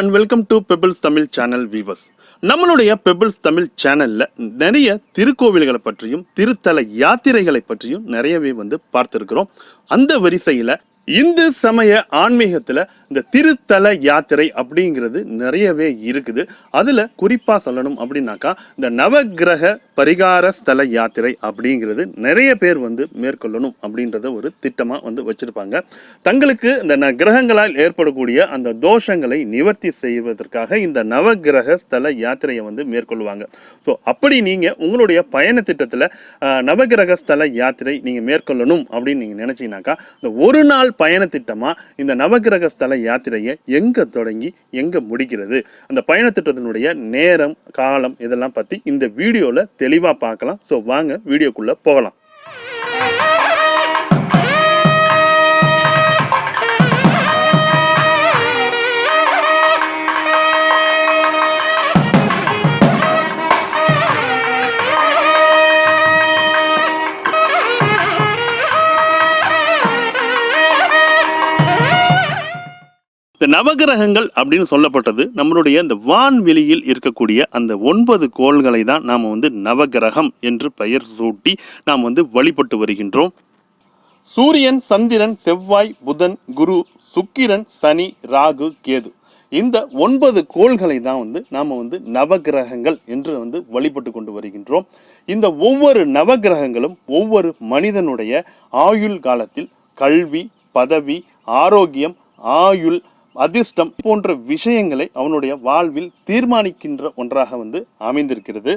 And welcome to Pebbles Tamil channel viewers நம்மளுடைய Pebbles Tamil சேனலில் நிறைய திருக்கோவில்களை பற்றியும் திருத்தல யாத்திரைகளை பற்றியும் நிறையவே வந்து பார்த்துருக்கிறோம். அந்த வரிசையில் இந்து சமய ஆன்மீகத்தில் இந்த திருத்தல யாத்திரை அப்படிங்கிறது நிறையவே இருக்குது. அதில் குறிப்பாக சொல்லணும் அப்படின்னாக்கா இந்த நவக்கிரக பரிகார ஸ்தல யாத்திரை அப்படிங்கிறது நிறைய பேர் வந்து மேற்கொள்ளணும் அப்படின்றத ஒரு திட்டமாக வந்து வச்சுருப்பாங்க. தங்களுக்கு இந்த ந- கிரகங்களால் ஏற்படக்கூடிய அந்த தோஷங்களை நிவர்த்தி செய்வதற்காக இந்த நவக்கிரக ஸ்தல யாத்திரையை வந்து மேற்கொள்வாங்க. ஸோ அப்படி நீங்கள் உங்களுடைய பயண திட்டத்தில் நவகிரக நவக்கிரக ஸ்தல யாத்திரை நீங்கள் மேற்கொள்ளணும் அப்படின்னு நீங்கள் நினச்சிங்கனாக்கா இந்த ஒரு நாள் பயண இந்த நவக்கிரக ஸ்தல யாத்திரையை எங்கே தொடங்கி எங்கே முடிக்கிறது? அந்த பயண திட்டத்தினுடைய நேரம் காலம் இதெல்லாம் பற்றி இந்த வீடியோவில் தெளிவாக பார்க்கலாம். ஸோ வாங்க வீடியோக்குள்ளே போகலாம். நவகிரகங்கள் அப்படின்னு சொல்லப்பட்டது நம்மளுடைய இந்த வான்வெளியில் இருக்கக்கூடிய அந்த ஒன்பது கோள்களை தான் நாம் வந்து நவகிரகம் என்று பெயர் சூட்டி நாம் வந்து வழிபட்டு வருகின்றோம். சூரியன் சந்திரன் செவ்வாய் புதன் குரு சுக்கிரன் சனி ராகு கேது. இந்த ஒன்பது கோள்களை தான் வந்து நாம் வந்து நவகிரகங்கள் என்று வந்து வழிபட்டு கொண்டு வருகின்றோம். இந்த ஒவ்வொரு நவகிரகங்களும் ஒவ்வொரு மனிதனுடைய ஆயுள் காலத்தில் கல்வி பதவி ஆரோக்கியம் ஆயுள் அதிர்ஷ்டம் போன்ற விஷயங்களை அவனுடைய வாழ்வில் தீர்மானிக்கின்ற ஒன்றாக வந்து அமைந்திருக்கிறது.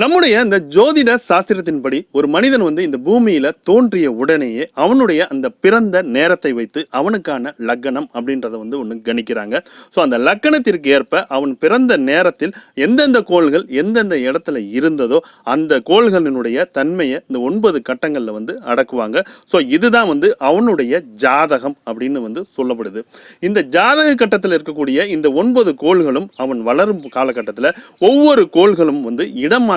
நம்முடைய இந்த ஜோதிட சாஸ்திரத்தின்படி ஒரு மனிதன் வந்து இந்த பூமியில தோன்றிய உடனேயே அவனுடைய அந்த பிறந்த நேரத்தை வைத்து அவனுக்கான லக்கணம் அப்படின்றத வந்து ஒன்று கணிக்கிறாங்க. ஸோ அந்த லக்கணத்திற்கு ஏற்ப அவன் பிறந்த நேரத்தில் எந்தெந்த கோள்கள் எந்தெந்த இடத்துல இருந்ததோ அந்த கோள்களினுடைய தன்மையை இந்த ஒன்பது கட்டங்களில் வந்து அடக்குவாங்க. ஸோ இதுதான் வந்து அவனுடைய ஜாதகம் அப்படின்னு வந்து சொல்லப்படுது. இந்த ஜாதக கட்டத்தில் இருக்கக்கூடிய இந்த ஒன்பது கோள்களும் அவன் வளரும் காலகட்டத்தில் ஒவ்வொரு கோள்களும் வந்து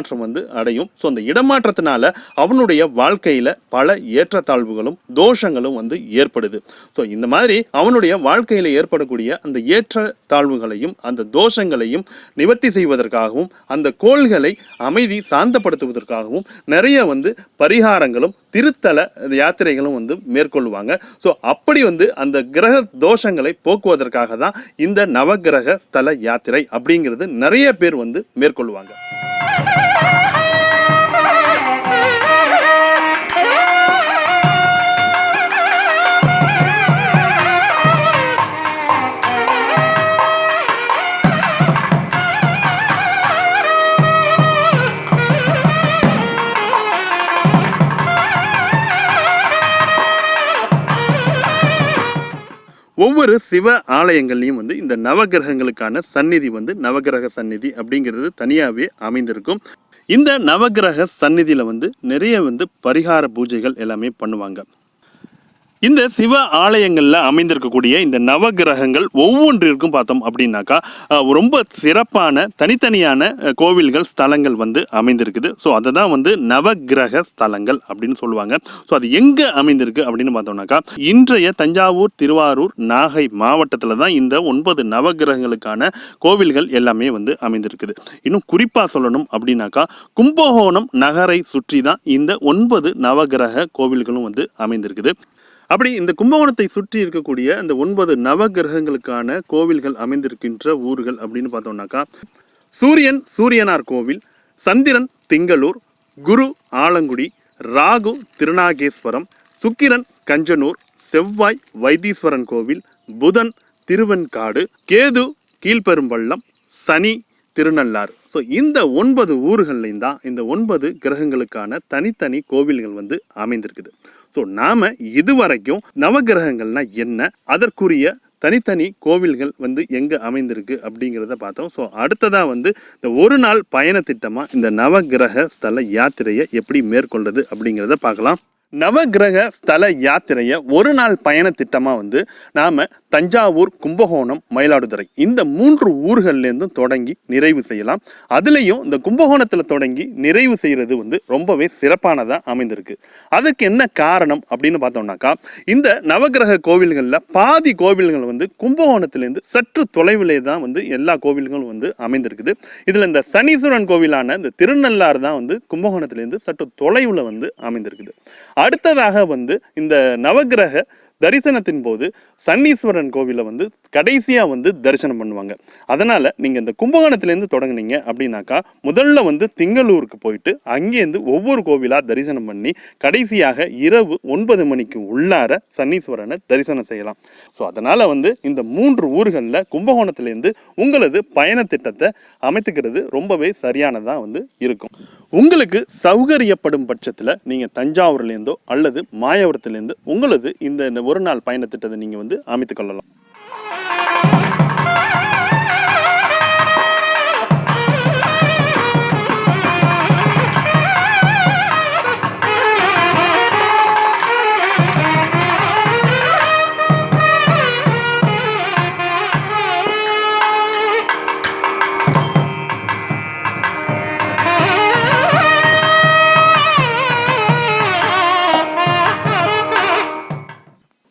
இடமாற்றம் வந்து அடையும். ஸோ அந்த இடமாற்றத்தினால அவனுடைய வாழ்க்கையில பல ஏற்றத்தாழ்வுகளும் தோஷங்களும் வந்து ஏற்படுது. ஸோ இந்த மாதிரி அவனுடைய வாழ்க்கையில் ஏற்படக்கூடிய அந்த ஏற்றத்தாழ்வுகளையும் அந்த தோஷங்களையும் நிவர்த்தி செய்வதற்காகவும் அந்த கோள்களை அமைதி சாந்தப்படுத்துவதற்காகவும் நிறைய வந்து பரிகாரங்களும் திருத்தல யாத்திரைகளும் வந்து மேற்கொள்வாங்க. ஸோ அப்படி வந்து அந்த கிரக தோஷங்களை போக்குவதற்காக தான் இந்த நவகிரக ஸ்தல யாத்திரை அப்படிங்கிறது நிறைய பேர் வந்து மேற்கொள்வாங்க. ஒவ்வொரு சிவ ஆலயங்கள்லையும் வந்து இந்த நவகிரகங்களுக்கான சந்நிதி வந்து நவகிரக சந்நிதி அப்படிங்கிறது தனியாகவே அமைந்திருக்கும். இந்த நவகிரக சந்நிதியில் வந்து நிறைய வந்து பரிகார பூஜைகள் எல்லாமே பண்ணுவாங்க. இந்த சிவ ஆலயங்களில் அமைந்திருக்கக்கூடிய இந்த நவகிரகங்கள் ஒவ்வொன்றிற்கும் பார்த்தோம் அப்படின்னாக்கா ரொம்ப சிறப்பான தனித்தனியான கோவில்கள் ஸ்தலங்கள் வந்து அமைந்திருக்குது. ஸோ அதை தான் வந்து நவகிரக ஸ்தலங்கள் அப்படின்னு சொல்லுவாங்க. ஸோ அது எங்கே அமைந்திருக்கு அப்படின்னு பார்த்தோம்னாக்கா இன்றைய தஞ்சாவூர் திருவாரூர் நாகை மாவட்டத்தில் தான் இந்த ஒன்பது நவகிரகங்களுக்கான கோவில்கள் எல்லாமே வந்து அமைந்திருக்குது. இன்னும் குறிப்பாக சொல்லணும் அப்படின்னாக்கா கும்பகோணம் நகரை சுற்றி தான் இந்த ஒன்பது நவகிரக கோவில்களும் வந்து அமைந்திருக்குது. அப்படி இந்த கும்பகோணத்தை சுற்றி இருக்கக்கூடிய இந்த ஒன்பது நவகிரகங்களுக்கான கோவில்கள் அமைந்திருக்கின்ற ஊர்கள் அப்படின்னு பார்த்தோம்னாக்கா சூரியன் சூரியனார் கோவில் சந்திரன் திங்களூர் குரு ஆலங்குடி ராகு திருநாகேஸ்வரம் சுக்கிரன் கஞ்சனூர் செவ்வாய் வைத்தீஸ்வரன் கோவில் புதன் திருவெண்காடு கேது கீழ்பெரும்பள்ளம் சனி திருநள்ளாறு. ஸோ இந்த ஒன்பது ஊர்கள்லையும் தான் இந்த ஒன்பது கிரகங்களுக்கான தனித்தனி கோவில்கள் வந்து அமைந்திருக்குது. ஸோ நாம் இதுவரைக்கும் நவகிரகங்கள்னா என்ன? அதற்குரிய தனித்தனி கோவில்கள் வந்து எங்கே அமைந்திருக்கு அப்படிங்கிறத பார்த்தோம். ஸோ அடுத்ததாக வந்து இந்த ஒரு நாள் பயண திட்டமாக இந்த நவகிரக ஸ்தல யாத்திரையை எப்படி மேற்கொள்வது அப்படிங்கிறத பார்க்கலாம். நவகிரக ஸ்தல யாத்திரையை ஒரு நாள் பயண திட்டமாக வந்து நாம் தஞ்சாவூர் கும்பகோணம் மயிலாடுதுறை இந்த மூன்று ஊர்கள்லேருந்தும் தொடங்கி நிறைவு செய்யலாம். அதுலேயும் இந்த கும்பகோணத்தில் தொடங்கி நிறைவு செய்கிறது வந்து ரொம்பவே சிறப்பானதாக அமைந்திருக்கு. அதுக்கு என்ன காரணம் அப்படின்னு பார்த்தோம்னாக்கா இந்த நவகிரக கோவில்களில் பாதி கோவில்கள் வந்து கும்பகோணத்துலேருந்து சற்று தொலைவிலே தான் வந்து எல்லா கோவில்களும் வந்து அமைந்திருக்குது. இதில் இந்த சனீஸ்வரன் கோவிலான இந்த திருநள்ளாறு தான் வந்து கும்பகோணத்துலேருந்து சற்று தொலைவில் வந்து அமைந்திருக்குது. அடுத்ததாக வந்து இந்த நவகிரக தரிசனத்தின் போது சன்னீஸ்வரன் கோவிலை வந்து கடைசியாக வந்து தரிசனம் பண்ணுவாங்க. அதனால் நீங்கள் இந்த கும்பகோணத்துலேருந்து தொடங்குனீங்க அப்படின்னாக்கா முதல்ல வந்து திங்களூருக்கு போயிட்டு அங்கேருந்து ஒவ்வொரு கோவிலாக தரிசனம் பண்ணி கடைசியாக இரவு ஒன்பது மணிக்கு உள்ளார சன்னீஸ்வரனை தரிசனம் செய்யலாம். ஸோ அதனால் வந்து இந்த மூன்று ஊர்களில் கும்பகோணத்துலேருந்து உங்களது பயண திட்டத்தை அமைத்துக்கிறது ரொம்பவே சரியானதாக வந்து இருக்கும். உங்களுக்கு சௌகரியப்படும் பட்சத்தில் நீங்கள் தஞ்சாவூர்லேருந்தோ அல்லது மாயவரத்துலேருந்து உங்களது இந்த ஒரு நாள் பயணத்திட்டத்தை நீங்கள் வந்து அமைத்துக்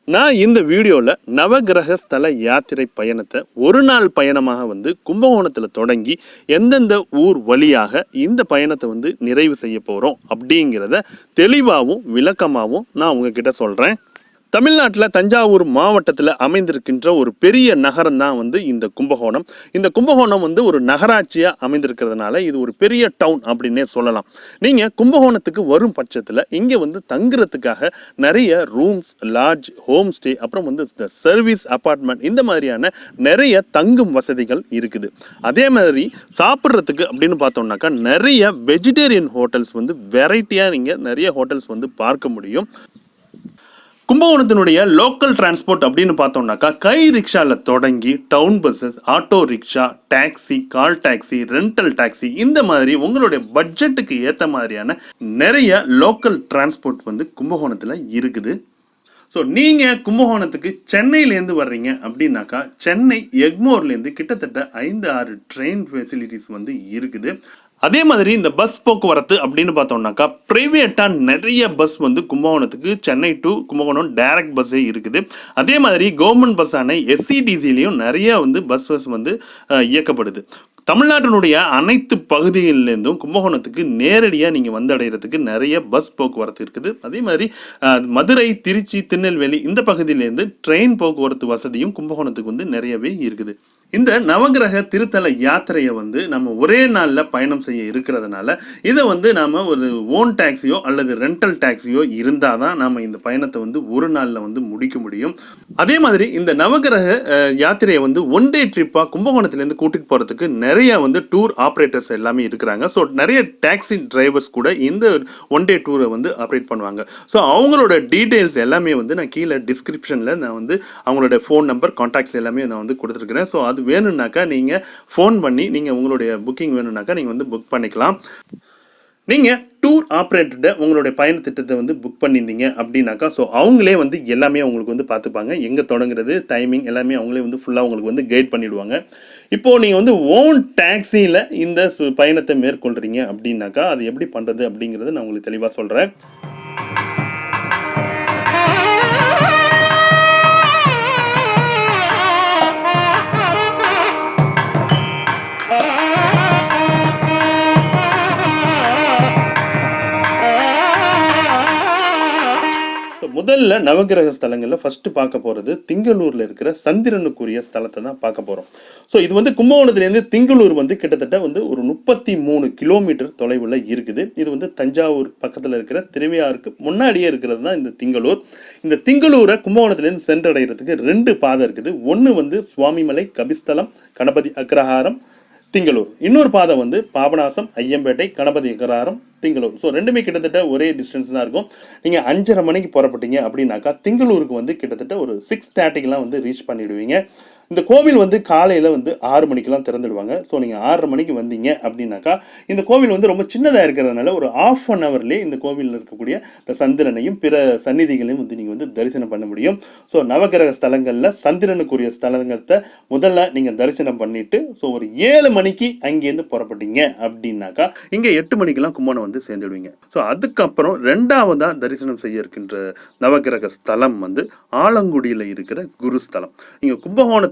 நான் இந்த வீடியோவில் நவகிரக ஸ்தல யாத்திரை பயணத்தை ஒரு நாள் பயணமாக வந்து கும்பகோணத்தில் தொடங்கி எந்தெந்த ஊர் வழியாக இந்த பயணத்தை வந்து நிறைவு செய்ய போகிறோம் அப்படிங்கிறத தெளிவாகவும் விளக்கமாகவும் நான் உங்ககிட்ட சொல்கிறேன் தமிழ்நாட்டில் தஞ்சாவூர் மாவட்டத்தில் அமைந்திருக்கின்ற ஒரு பெரிய நகரம் தான் வந்து இந்த கும்பகோணம். இந்த கும்பகோணம் வந்து ஒரு நகராட்சியாக அமைந்திருக்கிறதுனால இது ஒரு பெரிய டவுன் அப்படின்னே சொல்லலாம். நீங்கள் கும்பகோணத்துக்கு வரும் பட்சத்தில் இங்கே வந்து தங்குறதுக்காக நிறைய ரூம்ஸ் லாட்ஜ் ஹோம் ஸ்டே அப்புறம் வந்து இந்த சர்வீஸ் அப்பார்ட்மெண்ட் இந்த மாதிரியான நிறைய தங்கும் வசதிகள் இருக்குது. அதே மாதிரி சாப்பிட்றதுக்கு அப்படின்னு பார்த்தோம்னாக்கா நிறைய வெஜிடேரியன் ஹோட்டல்ஸ் வந்து வெரைட்டியாக நீங்கள் நிறைய ஹோட்டல்ஸ் வந்து பார்க்க முடியும். கும்பகோணத்தினுடைய லோக்கல் டிரான்ஸ்போர்ட் அப்படின்னு பார்த்தோம்னாக்கா கை ரிக்ஷாவில் தொடங்கி town buses auto rickshaw taxi call taxi rental taxi இந்த மாதிரி உங்களுடைய பட்ஜெட்டுக்கு ஏற்ற மாதிரியான நிறைய லோக்கல் டிரான்ஸ்போர்ட் வந்து கும்பகோணத்தில் இருக்குது. ஸோ நீங்கள் கும்பகோணத்துக்கு சென்னையிலேருந்து வர்றீங்க அப்படின்னாக்கா சென்னை எக்மோர்லேருந்து கிட்டத்தட்ட ஐந்து ஆறு ட்ரெயின் ஃபெசிலிட்டிஸ் வந்து இருக்குது. அதே மாதிரி இந்த பஸ் போக்குவரத்து அப்படின்னு பார்த்தோம்னாக்கா ப்ரைவேட்டாக நிறைய பஸ் வந்து கும்பகோணத்துக்கு சென்னை டு கும்பகோணம் டைரக்ட் பஸ்ஸே இருக்குது. அதே மாதிரி கவர்மெண்ட் பஸ்ஸான எஸ்சிடிசிலையும் நிறைய வந்து பஸ் பஸ் வந்து இயக்கப்படுது. தமிழ்நாட்டினுடைய அனைத்து பகுதிகளிலேருந்தும் கும்பகோணத்துக்கு நேரடியாக நீங்கள் வந்தடைகிறதுக்கு நிறைய பஸ் போக்குவரத்து இருக்குது. அதே மாதிரி மதுரை திருச்சி திருநெல்வேலி இந்த பகுதியிலேருந்து ட்ரெயின் போக்குவரத்து வசதியும் கும்பகோணத்துக்கு வந்து நிறையவே இருக்குது. இந்த நவகிரக திருத்தல யாத்திரையை வந்து நம்ம ஒரே நாளில் பயணம் செய்ய இருக்கிறதுனால இதை வந்து நாம் ஒரு ஓன் டாக்ஸியோ அல்லது ரெண்டல் டாக்ஸியோ இருந்தால் தான் நாம் இந்த பயணத்தை வந்து ஒரு நாளில் வந்து முடிக்க முடியும். அதே மாதிரி இந்த நவகிரக யாத்திரையை வந்து ஒன் டே ட்ரிப்பாக கும்பகோணத்துலேருந்து கூட்டிகிட்டு போகிறதுக்கு நிறைய வந்து டூர் ஆப்ரேட்டர்ஸ் எல்லாமே இருக்கிறாங்க. ஸோ நிறைய டாக்ஸி டிரைவர்ஸ் கூட இந்த ஒன் டே டூரை வந்து ஆப்ரேட் பண்ணுவாங்க. ஸோ அவங்களோட டீட்டெயில்ஸ் எல்லாமே வந்து நான் கீழே டிஸ்கிரிப்ஷனில் நான் வந்து அவங்களோட ஃபோன் நம்பர் கான்டாக்ட்ஸ் எல்லாமே நான் வந்து கொடுத்துருக்குறேன். ஸோ அது வேணும்னாக்கா நீங்கள் ஃபோன் பண்ணி நீங்கள் உங்களுடைய புக்கிங் வேணும்னாக்கா நீங்கள் வந்து புக் பண்ணிக்கலாம். நீங்கள் டூர் ஆப்ரேட்டர்கிட்ட உங்களுடைய பயண திட்டத்தை வந்து புக் பண்ணியிருந்தீங்க அப்படின்னாக்கா ஸோ அவங்களே வந்து எல்லாமே உங்களுக்கு வந்து பார்த்துப்பாங்க. எங்கே தொடங்குறது டைமிங் எல்லாமே அவங்களே வந்து ஃபுல்லாக உங்களுக்கு வந்து கைட் பண்ணிவிடுவாங்க இப்போது நீங்கள் வந்து ஓன் டாக்ஸியில் இந்த சு- பயணத்தை மேற்கொள்கிறீங்க அப்படின்னாக்கா அது எப்படி பண்ணுறது அப்படிங்கிறத நான் உங்களுக்கு தெளிவாக சொல்கிறேன் முதல்ல நவகிரக ஸ்தலங்களில் ஃபஸ்ட்டு பார்க்க போகிறது திங்களூரில் இருக்கிற சந்திரனுக்குரிய ஸ்தலத்தை தான் பார்க்க போகிறோம் ஸோ இது வந்து கும்பகோணத்துலேருந்து திங்களூர் வந்து கிட்டத்தட்ட வந்து ஒரு முப்பத்தி மூணு கிலோமீட்டர் தொலைவில் இருக்குது. இது வந்து தஞ்சாவூர் பக்கத்தில் இருக்கிற திருவையாருக்கு முன்னாடியே இருக்கிறது தான் இந்த திங்களூர். இந்த திங்களூரை கும்பகோணத்துலேருந்து சென்றடைகிறதுக்கு ரெண்டு பாதை இருக்குது. ஒன்று வந்து சுவாமிமலை கபிஸ்தலம் கணபதி அக்ரஹாரம் திங்களூர். இன்னொரு பாதை வந்து பாபநாசம் ஐயம்பேட்டை கணபதி அக்ரஹாரம் திங்களூர். ஸோ ரெண்டுமே கிட்டத்தட்ட ஒரே டிஸ்டன்ஸ் தான் இருக்கும். நீங்கள் அஞ்சரை மணிக்கு புறப்பட்டீங்க அப்படின்னாக்கா திங்களூருக்கு வந்து கிட்டத்தட்ட ஒரு சிக்ஸ் தேர்ட்டிக்கெலாம் வந்து ரீச் பண்ணிவிடுவீங்க இந்த கோவில் வந்து காலையில் வந்து ஆறு மணிக்கெலாம் திறந்துடுவாங்க. ஸோ நீங்கள் ஆறரை மணிக்கு வந்தீங்க அப்படின்னாக்கா இந்த கோவில் வந்து ரொம்ப சின்னதாக இருக்கிறதுனால ஒரு ஆஃப் அன் ஹவர்லேயே இந்த கோவிலில் இருக்கக்கூடிய இந்த சந்திரனையும் பிற சந்நிதிகளையும் வந்து நீங்கள் வந்து தரிசனம் பண்ண முடியும். ஸோ நவகிரக ஸ்தலங்களில் சந்திரனுக்குரிய ஸ்தலங்கத்தை முதல்ல நீங்கள் தரிசனம் பண்ணிவிட்டு ஸோ ஒரு ஏழு மணிக்கு அங்கேருந்து புறப்பட்டீங்க அப்படின்னாக்கா இங்கே எட்டு மணிக்கெல்லாம் கும்பகோணம் வந்து சேர்ந்துடுவீங்க. ஸோ அதுக்கப்புறம் ரெண்டாவதாக தரிசனம் செய்ய இருக்கின்ற நவகிரக ஸ்தலம் வந்து ஆலங்குடியில் இருக்கிற குருஸ்தலம் நீங்கள்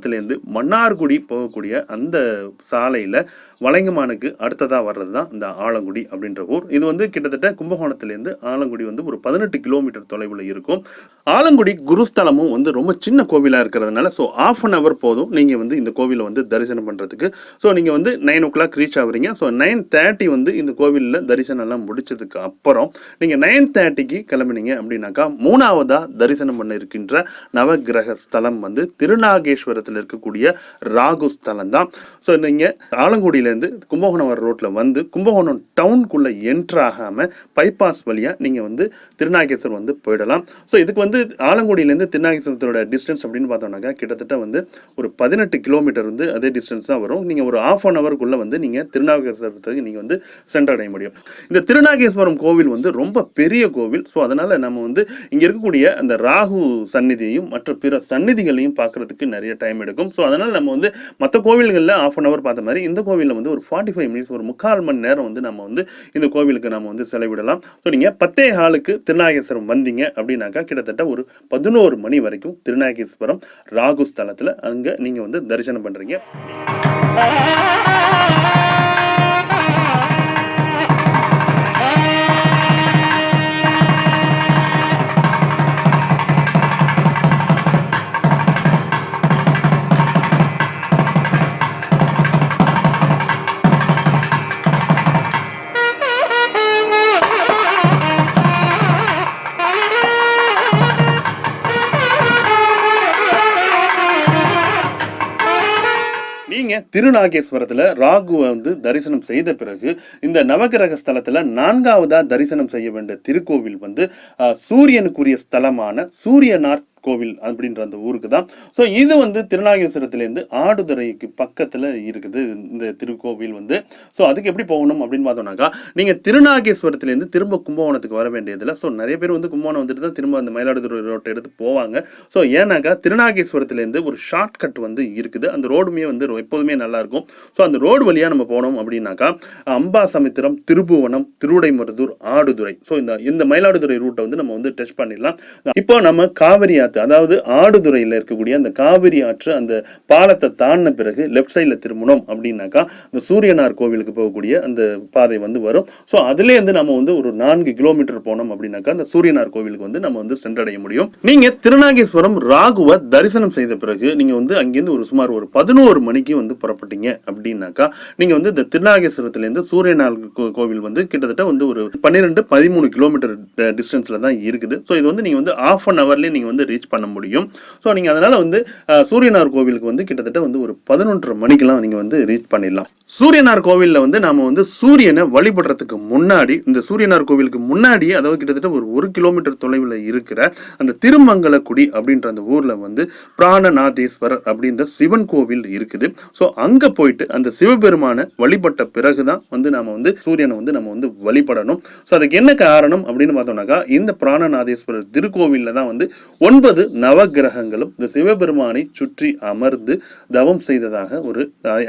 கும்பகோணத்துலேருந்து மன்னார்குடி போகக்கூடிய அந்த சாலையில் வளைங்கமானுக்கு அடுத்ததாக வர்றது தான் இந்த ஆலங்குடி அப்படின்ற ஊர். இது வந்து கிட்டத்தட்ட கும்பகோணத்துலேருந்து ஆலங்குடி வந்து ஒரு பதினெட்டு கிலோமீட்டர் தொலைவில் இருக்கும். ஆலங்குடி குருஸ்தலமும் வந்து ரொம்ப சின்ன கோவிலாக இருக்கிறதுனால ஸோ ஆஃப் அன் ஹவர் போதும் நீங்கள் வந்து இந்த கோவிலை வந்து தரிசனம் பண்ணுறதுக்கு ஸோ நீங்கள் வந்து நைன் ஓ கிளாக் ரீச் ஆகுறீங்க. ஸோ நைன் தேர்ட்டி வந்து இந்த கோவிலில் தரிசனம்லாம் எல்லாம் முடிச்சதுக்கு அப்புறம் நீங்கள் நைன் தேர்ட்டிக்கு கிளம்புனீங்க அப்படின்னாக்கா மூணாவதாக தரிசனம் பண்ண இருக்கின்ற நவகிரக ஸ்தலம் வந்து திருநாகேஸ்வரத்தில் இருக்கக்கூடிய ராகு ஸ்தலம் தான் ஸோ நீங்கள் ஆலங்குடியிலேருந்து கும்பகோணம் வர ரோட்டில் வந்து கும்பகோணம் டவுனுக்குள்ளே என்ட்ரு ஆகாமல் பைபாஸ் வழியாக நீங்கள் வந்து திருநாகேஸ்வரம் வந்து போயிடலாம். ஸோ இதுக்கு வந்து ஆலங்குடியிலேருந்து திருநாகேஸ்வரத்தோட டிஸ்டன்ஸ் அப்படின்னு பார்த்தோம்னாக்கா கிட்டத்தட்ட வந்து ஒரு பதினெட்டு கிலோமீட்டர் வந்து அதே டிஸ்டன்ஸ் தான் வரும். நீங்கள் ஒரு ஆஃப் அன் ஹவருக்குள்ளே வந்து நீங்கள் திருநாகேஸ்வரத்துக்கு நீங்கள் வந்து சென்றடைய முடியும். இந்த திருநாகேஸ்வரம் கோவில் வந்து ரொம்ப பெரிய கோவில். ஸோ அதனால் நம்ம வந்து இங்கே இருக்கக்கூடிய அந்த ராகு சந்நிதியையும் மற்ற பிற சந்நிதிகளையும் பார்க்கறதுக்கு நிறைய டைம் எடுக்கும். ஸோ அதனால் நம்ம வந்து மற்ற கோவில்களில் ஆஃப் அன் ஹவர் பார்த்த மாதிரி இந்த கோவிலில் வந்து ஒரு ஃபார்ட்டி ஃபைவ் மினிட்ஸ் ஒரு முக்கால் மணி நேரம் வந்து நம்ம வந்து இந்த கோவிலுக்கு நம்ம வந்து செலவிடலாம். ஸோ நீங்கள் பத்தே ஹாலுக்கு திருநாகேஸ்வரம் வந்தீங்க அப்படின்னாக்கா கிட்டத்தட்ட ஒரு பதினோரு மணி வரைக்கும் திருநாகேஸ்வரம் ராகு ஸ்தலத்தில் அங்கே நீங்கள் வந்து தரிசனம் பண்ணுறீங்க திருநாகேஸ்வரத்தில் ராகுவை வந்து தரிசனம் செய்த பிறகு இந்த நவகிரக ஸ்தலத்தில் நான்காவதாக தரிசனம் செய்ய வேண்டிய திருக்கோவில் வந்து சூரியனுக்குரிய ஸ்தலமான சூரியனார் கோவில் அப்படின்ற அந்த ஊருக்கு தான். ஸோ இது வந்து திருநாகேஸ்வரத்துலேருந்து ஆடுதுறைக்கு பக்கத்தில் இருக்குது. இந்த திருக்கோவில் வந்து. ஸோ அதுக்கு எப்படி போகணும் அப்படின்னு பார்த்தோம்னாக்கா நீங்கள் திருநாகேஸ்வரத்துலேருந்து திரும்ப கும்பகோணத்துக்கு வர வேண்டியதில் ஸோ நிறைய பேர் வந்து கும்பகோணம் வந்துட்டு தான் திரும்ப அந்த மயிலாடுதுறை ரோட்டை எடுத்து போவாங்க. ஸோ ஏன்னாக்கா திருநாகேஸ்வரத்துலேருந்து ஒரு ஷார்ட் கட் வந்து இருக்குது. அந்த ரோடுமே வந்து எப்போதுமே நல்லாயிருக்கும் ஸோ அந்த ரோடு வழியாக நம்ம போனோம் அப்படின்னாக்கா அம்பாசமுத்திரம் திருபுவனம் திருவுடைமருதூர் ஆடுதுறை. ஸோ இந்த இந்த மயிலாடுதுறை ரூட்டை வந்து நம்ம வந்து டச் பண்ணிடலாம். இப்போ நம்ம காவிரி ஆற்று அதாவது ஆடுதுறையில் இருக்கக்கூடிய அந்த காவிரி ஆற்று அந்த பாலத்தை தாண்டின பிறகு லெஃப்ட் சைடில் திரும்பணும் அப்படின்னாக்கா இந்த சூரியனார் கோவிலுக்கு போகக்கூடிய அந்த பாதை வந்து வரும். ஸோ அதுலேருந்து நம்ம வந்து ஒரு நான்கு கிலோமீட்டர் போனோம் அப்படின்னாக்கா அந்த சூரியனார் கோவிலுக்கு வந்து நம்ம வந்து சென்றடைய முடியும். நீங்கள் திருநாகேஸ்வரம் ராகுவை தரிசனம் செய்த பிறகு நீங்கள் வந்து அங்கேருந்து ஒரு சுமார் ஒரு பதினோரு மணிக்கு வந்து புறப்பட்டீங்க அப்படின்னாக்கா நீங்கள் வந்து இந்த திருநாகேஸ்வரத்துலேருந்து சூரியனார் கோவில் வந்து கிட்டத்தட்ட வந்து ஒரு பன்னிரெண்டு பதிமூணு கிலோமீட்டர் டிஸ்டன்ஸில் தான் இருக்குது. ஸோ இது வந்து நீங்கள் வந்து ஆஃப் அன் ஹவர்லேயே நீங்கள் வந்து ரீச் பண்ண முடியும். ஸோ நீங்க அதனால வந்து சூரியனார் கோவிலுக்கு வந்து கிட்டத்தட்ட வந்து ஒரு பதினொன்றரை மணிக்கெல்லாம் நீங்க வந்து ரீச் பண்ணிடலாம். சூரியனார் கோவிலில் வந்து நாம வந்து சூரியனை வழிபடுறதுக்கு முன்னாடி இந்த சூரியனார் கோவிலுக்கு முன்னாடி அதாவது கிட்டத்தட்ட ஒரு ஒரு கிலோமீட்டர் தொலைவில் இருக்கிற அந்த திருமங்கலக்குடி அப்படின்ற அந்த ஊர்ல வந்து பிராணநாதேஸ்வரர் அப்படின்ற சிவன் கோவில் இருக்குது. ஸோ அங்க போயிட்டு அந்த சிவபெருமானை வழிபட்ட பிறகு தான் வந்து நாம வந்து சூரியனை வந்து நம்ம வந்து வழிபடணும். ஸோ அதுக்கு என்ன காரணம் அப்படின்னு பார்த்தோம்னாக்கா இந்த பிராணநாதேஸ்வரர் திருக்கோவில்ல தான் வந்து ஒன்பது நவகிரகங்களும் இந்த சிவபெருமானை சுற்றி அமர்ந்து தவம் செய்ததாக ஒரு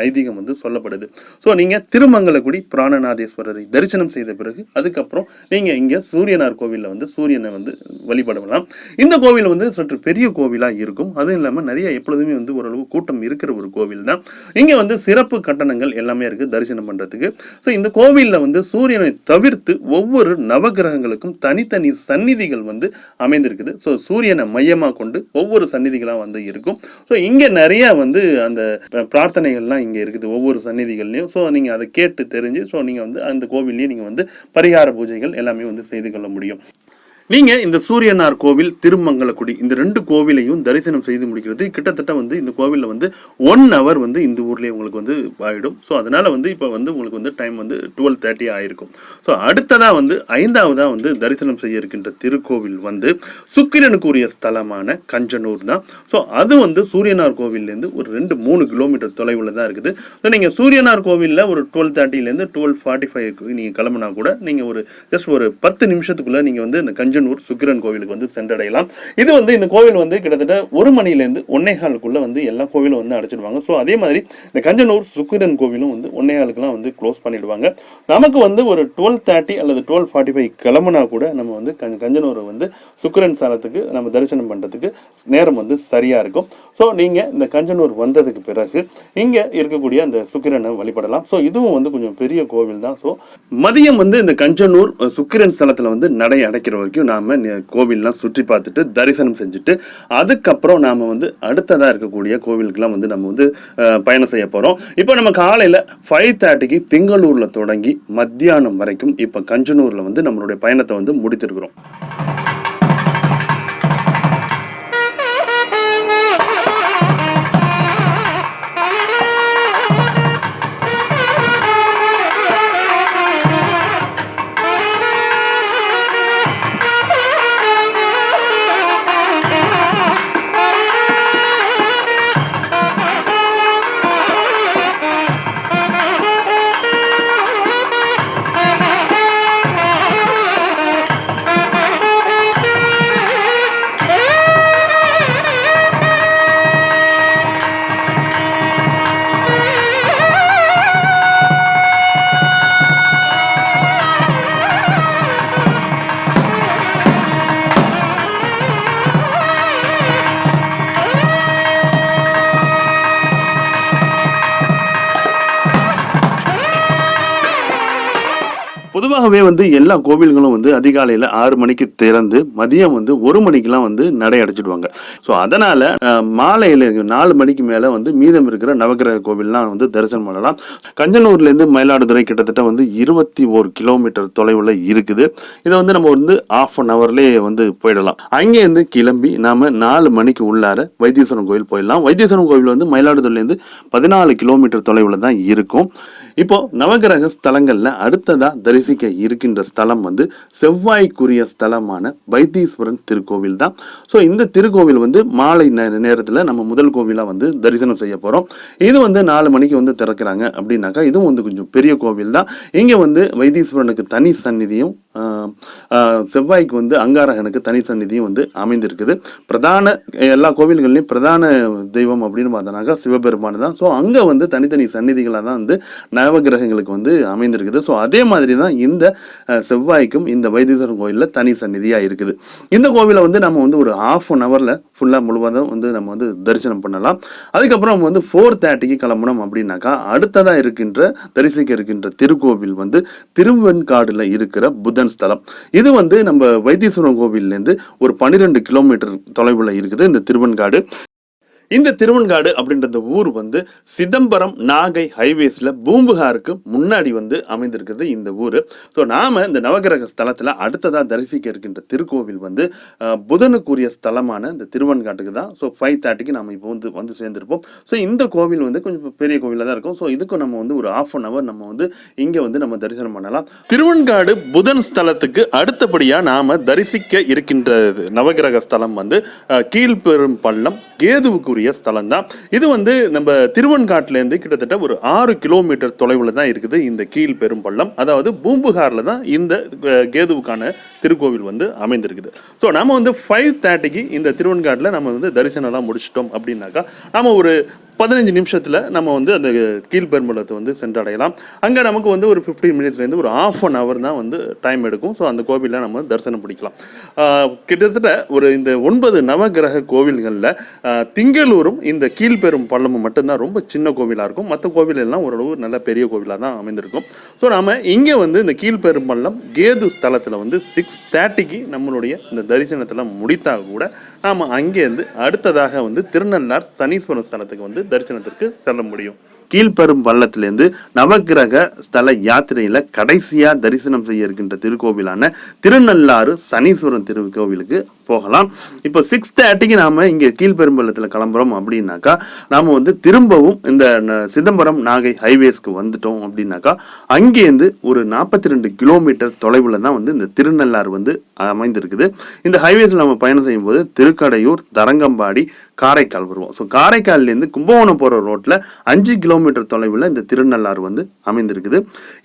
ஐதீகம் வந்து சொல்லப்படுது. ஸோ நீங்க திருமங்கலக்குடி பிராணநாதேஸ்வரரை தரிசனம் செய்த பிறகு அதுக்கப்புறம் நீங்க இங்க சூரியனார் கோவிலில் வந்து சூரியனை வந்து வழிபடலாம் இந்த கோவில் வந்து சற்று பெரிய கோவிலா இருக்கும். அதுவும் இல்லாம நிறைய எப்பொழுதுமே வந்து ஓரளவு கூட்டம் இருக்கிற ஒரு கோவில் தான். இங்க வந்து சிறப்பு கட்டணங்கள் எல்லாமே இருக்கு தரிசனம் பண்றதுக்கு. ஸோ இந்த கோவில்ல வந்து சூரியனை தவிர்த்து ஒவ்வொரு நவகிரகங்களுக்கும் தனித்தனி சந்நிதிகள் வந்து அமைந்திருக்குது. ஸோ சூரியனை மையமாக கொண்டு ஒவ்வொரு சந்நிதிகளாக வந்து இருக்கும். ஸோ இங்கே நிறைய வந்து அந்த பிரார்த்தனைகள்லாம் இங்கே இருக்குது ஒவ்வொரு சந்நிதிகள்லையும். ஸோ நீங்கள் அதை கேட்டு தெரிஞ்சு ஸோ நீங்கள் வந்து அந்த கோவில்லையும் நீங்கள் வந்து பரிகார பூஜைகள் எல்லாமே வந்து செய்து கொள்ள முடியும். நீங்கள் இந்த சூரியனார் கோவில் திருமங்கலக்குடி இந்த ரெண்டு கோவிலையும் தரிசனம் செய்து முடிக்கிறது. கிட்டத்தட்ட வந்து இந்த கோவிலில் வந்து ஒன் ஹவர் வந்து இந்த ஊர்லேயே உங்களுக்கு வந்து ஆகிடும் ஸோ அதனால் வந்து இப்போ வந்து உங்களுக்கு வந்து டைம் வந்து டுவெல் தேர்ட்டி ஆயிருக்கும். ஸோ அடுத்ததாக வந்து ஐந்தாவதாக வந்து தரிசனம் செய்ய இருக்கின்ற திருக்கோவில் வந்து சுக்கிரனுக்குரிய ஸ்தலமான கஞ்சனூர் தான். ஸோ அது வந்து சூரியனார் கோவில்லேருந்து ஒரு ரெண்டு மூணு கிலோமீட்டர் தொலைவில் தான் இருக்குது. ஸோ நீங்கள் சூரியனார் கோவிலில் ஒரு டுவெல் தேர்ட்டிலேருந்து டுவெல் ஃபார்ட்டி ஃபைவ் நீங்கள் கிளம்புனா கூட நீங்கள் ஒரு ஜஸ்ட் ஒரு பத்து நிமிஷத்துக்குள்ளே நீங்கள் வந்து இந்த கஞ்சனூர் சுக்கிரன் கோவிலுக்கு வந்து சென்றடையலாம். இது வந்து இந்த கோவில் வந்து கிட்டத்தட்ட ஒரு மணிலேருந்து ஒன்னேகாலுக்குள்ளே வந்து எல்லா கோவிலும் வந்து அடைச்சிடுவாங்க. ஸோ அதே மாதிரி இந்த கஞ்சனூர் சுக்கிரன் கோவிலும் வந்து ஒன்னேகாலுக்குலாம் வந்து க்ளோஸ் பண்ணிடுவாங்க. நமக்கு வந்து ஒரு டுவெல் தேர்ட்டி அல்லது டுவெல் ஃபார்ட்டி ஃபைவ் கிளம்புனா கூட நம்ம வந்து கஞ்ச கஞ்சனூரை வந்து சுக்கிரன் ஸ்தலத்துக்கு நம்ம தரிசனம் பண்ணுறதுக்கு நேரம் வந்து சரியாக இருக்கும். ஸோ நீங்கள் இந்த கஞ்சனூர் வந்ததுக்கு பிறகு இங்கே இருக்கக்கூடிய அந்த சுக்கிரனை வழிபடலாம். ஸோ இதுவும் வந்து கொஞ்சம் பெரிய கோவில் தான் ஸோ மதியம் வந்து இந்த கஞ்சனூர் சுக்கிரன் ஸ்தலத்தில் வந்து நடை அடைக்கிற வரைக்கும் நாம் கோவில்லாம் சுற்றி பார்த்துட்டு தரிசனம் செஞ்சுட்டு அதுக்கப்புறம் நாம் வந்து அடுத்ததாக இருக்கக்கூடிய கோவிலுக்கெலாம் வந்து நம்ம வந்து பயணம் செய்ய போகிறோம் இப்போ நம்ம காலையில் ஃபைவ் தேர்ட்டிக்கு திங்களூரில் தொடங்கி மத்தியானம் வரைக்கும் இப்போ கஞ்சனூரில் வந்து நம்மளுடைய பயணத்தை வந்து முடித்திருக்கிறோம். பொதுவாகவே வந்து எல்லா கோவில்களும் வந்து அதிகாலையில் ஆறு மணிக்கு திறந்து மதியம் வந்து ஒரு மணிக்கெல்லாம் வந்து நடை அடைச்சிடுவாங்க. ஸோ அதனால் மாலையில் நாலு மணிக்கு மேலே வந்து மீதம் இருக்கிற நவகிரக கோவில்லாம் வந்து தரிசனம் பண்ணலாம். கஞ்சனூர்லேருந்து மயிலாடுதுறை கிட்டத்தட்ட வந்து இருபத்தி ஒரு கிலோமீட்டர் தொலைவில் இருக்குது. இதை வந்து நம்ம வந்து ஆஃப் அன் ஹவர்லேயே வந்து போயிடலாம். அங்கேருந்து கிளம்பி நாம் நாலு மணிக்கு உள்ளார வைத்தீஸ்வரன் கோயில் போயிடலாம். வைத்தீஸ்வரன் கோவில் வந்து மயிலாடுதுறையிலேருந்து பதினாலு கிலோமீட்டர் தொலைவில் தான் இருக்கும். இப்போ நவகிரக ஸ்தலங்களில் அடுத்ததாக தரிசிக்க இருக்கின்ற ஸ்தலம் வந்து செவ்வாய்க்குரிய ஸ்தலமான வைத்தீஸ்வரன் திருக்கோவில் தான். ஸோ இந்த திருக்கோவில் வந்து மாலை நேரத்தில் நம்ம முதல் கோவிலாக வந்து தரிசனம் செய்ய போகிறோம் இது வந்து நாலு மணிக்கு வந்து திறக்கிறாங்க அப்படின்னாக்கா இதுவும் வந்து கொஞ்சம் பெரிய கோவில் தான். இங்கே வந்து வைத்தீஸ்வரனுக்கு தனி சந்நிதியும் செவ்வாய்க்கு வந்து அங்காரகனுக்கு தனி சந்நிதியும் வந்து அமைந்திருக்குது. பிரதான எல்லா கோவில்கள்லையும் பிரதான தெய்வம் அப்படின்னு பார்த்தோன்னாக்கா சிவபெருமான் தான். ஸோ அங்கே வந்து தனித்தனி சந்நிதிகளாக தான் வந்து நவகிரகங்களுக்கு வந்து அமைந்திருக்குது. ஸோ அதே மாதிரி தான் இந்த இந்த செவ்வாய்க்கும் இந்த வைத்தீஸ்வரன் கோயிலில் தனி சந்நிதியாக இருக்குது. இந்த கோவிலை வந்து நம்ம வந்து ஒரு ஆஃப் அன் ஹவரில் ஃபுல்லாக முழுவதும் வந்து நம்ம வந்து தரிசனம் பண்ணலாம். அதுக்கப்புறம் வந்து ஃபோர் தேர்ட்டிக்கு கிளம்பணும் அப்படின்னாக்கா அடுத்ததாக இருக்கின்ற தரிசிக்க இருக்கின்ற திருக்கோவில் வந்து திருவெண்காடுல இருக்கிற புதன் ஸ்தலம். இது வந்து நம்ம வைத்தீஸ்வரன் கோவில்லேருந்து ஒரு பன்னிரெண்டு கிலோமீட்டர் தொலைவில் இருக்குது இந்த திருவெண்காடு. இந்த திருவெண்காடு அப்படின்ற இந்த ஊர் வந்து சிதம்பரம் நாகை ஹைவேஸில் பூம்புகாருக்கு முன்னாடி வந்து அமைந்திருக்குது இந்த ஊர். ஸோ நாம் இந்த நவகிரக ஸ்தலத்தில் அடுத்ததாக தரிசிக்க இருக்கின்ற திருக்கோவில் வந்து புதனுக்குரிய ஸ்தலமான இந்த திருவெண்காட்டுக்கு தான். ஸோ ஃபைவ் தேர்ட்டிக்கு நம்ம இப்போ வந்து வந்து சேர்ந்திருப்போம். ஸோ இந்த கோவில் வந்து கொஞ்சம் பெரிய கோவிலாக தான் இருக்கும். ஸோ இதுக்கும் நம்ம வந்து ஒரு ஆஃப் அன் ஹவர் நம்ம வந்து இங்கே வந்து நம்ம தரிசனம் பண்ணலாம். திருவெண்காடு புதன் ஸ்தலத்துக்கு அடுத்தபடியாக நாம் தரிசிக்க இருக்கின்ற நவகிரக ஸ்தலம் வந்து கீழ்பெரும் பள்ளம் கேதுவுக்கு இருக்கக்கூடிய ஸ்தலம் தான் இது வந்து நம்ம திருவெண்காட்டிலேருந்து கிட்டத்தட்ட ஒரு ஆறு கிலோமீட்டர் தொலைவில் தான் இருக்குது இந்த கீழ் பெரும்பள்ளம். அதாவது பூம்புகாரில் தான் இந்த கேதுவுக்கான திருக்கோவில் வந்து அமைந்திருக்குது. ஸோ நம்ம வந்து ஃபைவ் தேர்ட்டிக்கு இந்த திருவெண்காட்டில் நம்ம வந்து தரிசனம்லாம் முடிச்சிட்டோம் அப்படின்னாக்கா நம்ம ஒரு பதினஞ்சு நிமிஷத்தில் நம்ம வந்து அந்த கீழ்பெரும்பலத்தை வந்து சென்றடையலாம். அங்கே நமக்கு வந்து ஒரு ஃபிஃப்டீன் மினிட்ஸ்லேருந்து ஒரு ஆஃப் அன் ஹவர் தான் வந்து டைம் எடுக்கும். ஸோ அந்த கோவிலில் நம்ம தரிசனம் பிடிக்கலாம் கிட்டத்தட்ட ஒரு இந்த ஒன்பது நவகிரக கோவில்களில் திங்களூரும் இந்த கீழ்பெரும் பள்ளமும் மட்டும்தான் ரொம்ப சின்ன கோவிலாக இருக்கும். மற்ற கோவில் எல்லாம் ஓரளவு நல்ல பெரிய கோவிலாக தான் அமைந்திருக்கும். ஸோ நாம் இங்கே வந்து இந்த கீழ்பெரும் பள்ளம் கேது ஸ்தலத்தில் வந்து சிக்ஸ் தேர்ட்டிக்கு நம்மளுடைய இந்த தரிசனத்தில் முடித்தால் கூட நாம் அங்கேருந்து அடுத்ததாக வந்து திருநள்ளார் சனீஸ்வரன் ஸ்தலத்துக்கு வந்து தரிசனத்திற்கு செல்ல முடியும். கீழ்பெரும் பள்ளத்திலிருந்து நவக்கிரக ஸ்தல யாத்திரையில் கடைசியாக தரிசனம் செய்ய இருக்கின்ற திருக்கோவிலான திருநள்ளாறு சனீஸ்வரன் திருக்கோவிலுக்கு போகலாம். இப்போ சிக்ஸ் தேர்ட்டிக்கு நாம இங்கே கீழ்பெரும்பள்ளத்தில் கிளம்புறோம் அப்படின்னாக்கா நாம வந்து திரும்பவும் இந்த சிதம்பரம் நாகை ஹைவேஸ்க்கு வந்துட்டோம் அப்படின்னாக்கா அங்கேருந்து ஒரு நாற்பத்தி ரெண்டு கிலோமீட்டர் தொலைவில் தான் வந்து இந்த திருநள்ளாறு வந்து அமைந்திருக்குது. இந்த ஹைவேஸில் நம்ம பயணம் செய்யும்போது திருக்கடையூர் தரங்கம்பாடி காரைக்கால் வருவோம். ஸோ காரைக்கால்லேருந்து கும்பகோணம் போகிற ரோட்டில் அஞ்சு கிலோ கிலோமீட்டர் தொலைவில் இந்த திருநள்ளாறு வந்து அமைந்திருக்குது.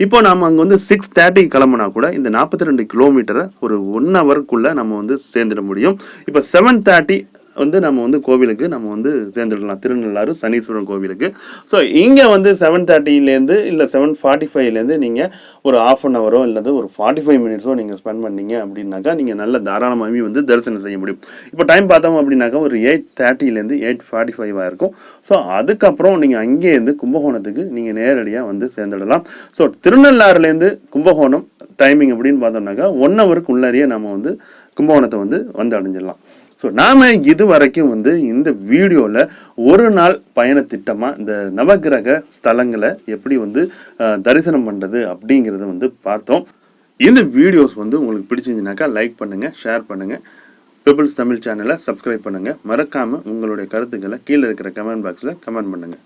இப்போ நாம அங்கே வந்து சிக்ஸ் தேர்ட்டி கிளம்புனா கூட இந்த நாற்பத்தி ரெண்டு கிலோமீட்டரை ஒரு ஒன் ஹவருக்குள்ளே நம்ம வந்து சேர்ந்துட முடியும். இப்போ செவன் தேர்ட்டி வந்து நம்ம வந்து கோவிலுக்கு நம்ம வந்து சேர்ந்துடலாம். திருநள்ளாறு சனீஸ்வரன் கோவிலுக்கு. ஸோ இங்கே வந்து செவன் தேர்ட்டிலேருந்து இல்லை செவன் ஃபார்ட்டி ஃபைவ்லேருந்து நீங்கள் ஒரு ஆஃப் அன் ஹவரோ இல்லது ஒரு ஃபார்ட்டி ஃபைவ் மினிட்ஸோ நீங்கள் ஸ்பெண்ட் பண்ணீங்க அப்படின்னாக்கா நீங்கள் நல்ல தாராளமாகவே வந்து தரிசனம் செய்ய முடியும். இப்போ டைம் பார்த்தோம் அப்படின்னாக்கா ஒரு எயிட் தேர்ட்டிலேருந்து எயிட் ஃபார்ட்டி ஃபைவாக இருக்கும். ஸோ அதுக்கப்புறம் நீங்கள் அங்கேருந்து கும்பகோணத்துக்கு நீங்கள் நேரடியாக வந்து சேர்ந்துடலாம். ஸோ திருநள்ளாறுலேருந்து கும்பகோணம் டைமிங் அப்படின்னு பார்த்தோம்னாக்கா ஒன் ஹவருக்கு உள்ளாரியே நம்ம வந்து கும்பகோணத்தை வந்து வந்து அடைஞ்சிடலாம். ஸோ நாம் இது வரைக்கும் வந்து இந்த வீடியோவில் ஒரு நாள் பயணத்திட்டமாக இந்த நவக்கிரக ஸ்தலங்களை எப்படி வந்து தரிசனம் பண்ணுறது அப்படிங்கிறத வந்து பார்த்தோம். இந்த வீடியோஸ் வந்து உங்களுக்கு பிடிச்சிருந்துனாக்கா லைக் பண்ணுங்கள் ஷேர் பண்ணுங்கள் பீப்புள்ஸ் தமிழ் சேனலை சப்ஸ்கிரைப் பண்ணுங்கள் மறக்காமல் உங்களுடைய கருத்துக்களை கீழே இருக்கிற கமெண்ட் பாக்ஸில் கமெண்ட் பண்ணுங்கள்